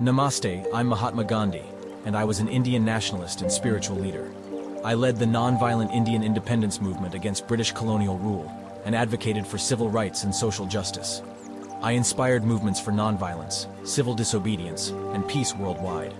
Namaste, I'm Mahatma Gandhi, and I was an Indian nationalist and spiritual leader. I led the non-violent Indian independence movement against British colonial rule and advocated for civil rights and social justice. I inspired movements for nonviolence, civil disobedience, and peace worldwide.